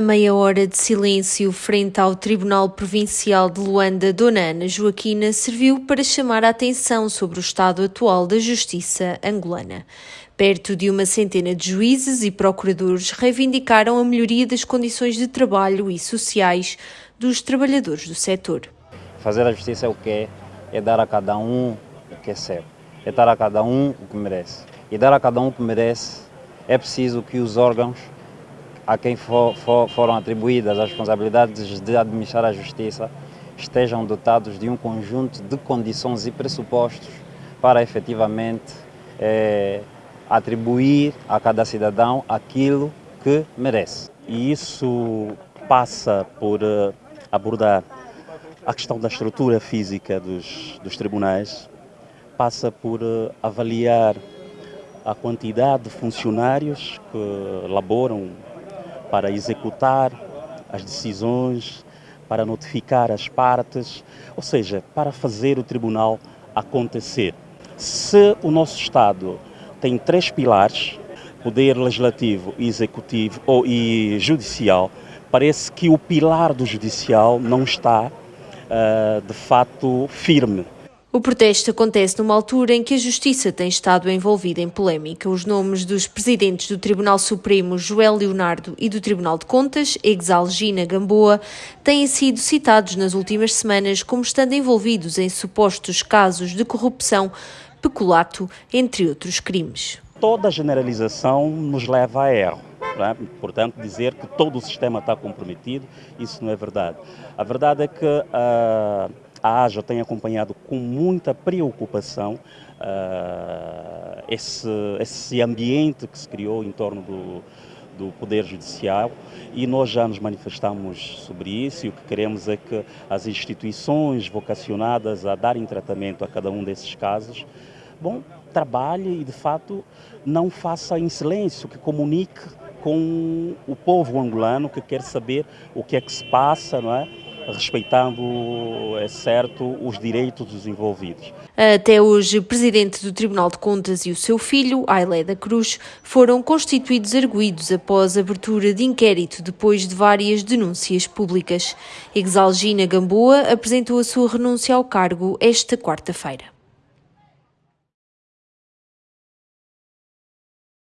A meia hora de silêncio frente ao Tribunal Provincial de Luanda, Dona Ana Joaquina, serviu para chamar a atenção sobre o estado atual da justiça angolana. Perto de uma centena de juízes e procuradores reivindicaram a melhoria das condições de trabalho e sociais dos trabalhadores do setor. Fazer a justiça é o que é, é dar a cada um o que é seu, é dar a cada um o que merece. E dar a cada um o que merece é preciso que os órgãos a quem for, for, foram atribuídas as responsabilidades de administrar a justiça estejam dotados de um conjunto de condições e pressupostos para efetivamente é, atribuir a cada cidadão aquilo que merece. E isso passa por uh, abordar a questão da estrutura física dos, dos tribunais, passa por uh, avaliar a quantidade de funcionários que laboram para executar as decisões, para notificar as partes, ou seja, para fazer o tribunal acontecer. Se o nosso Estado tem três pilares, poder legislativo, executivo ou, e judicial, parece que o pilar do judicial não está, uh, de fato, firme. O protesto acontece numa altura em que a Justiça tem estado envolvida em polémica. Os nomes dos presidentes do Tribunal Supremo, Joel Leonardo, e do Tribunal de Contas, Exalgina Gamboa, têm sido citados nas últimas semanas como estando envolvidos em supostos casos de corrupção, peculato, entre outros crimes. Toda generalização nos leva a erro. É? Portanto, dizer que todo o sistema está comprometido, isso não é verdade. A verdade é que. Uh a AJA tem acompanhado com muita preocupação uh, esse, esse ambiente que se criou em torno do, do Poder Judicial e nós já nos manifestamos sobre isso e o que queremos é que as instituições vocacionadas a darem tratamento a cada um desses casos, bom, trabalhe e de fato não faça em silêncio, que comunique com o povo angolano que quer saber o que é que se passa, não é? Respeitando, é certo, os direitos dos envolvidos. Até hoje, o presidente do Tribunal de Contas e o seu filho, Ailé da Cruz, foram constituídos arguídos após abertura de inquérito depois de várias denúncias públicas. Exalgina Gamboa apresentou a sua renúncia ao cargo esta quarta-feira.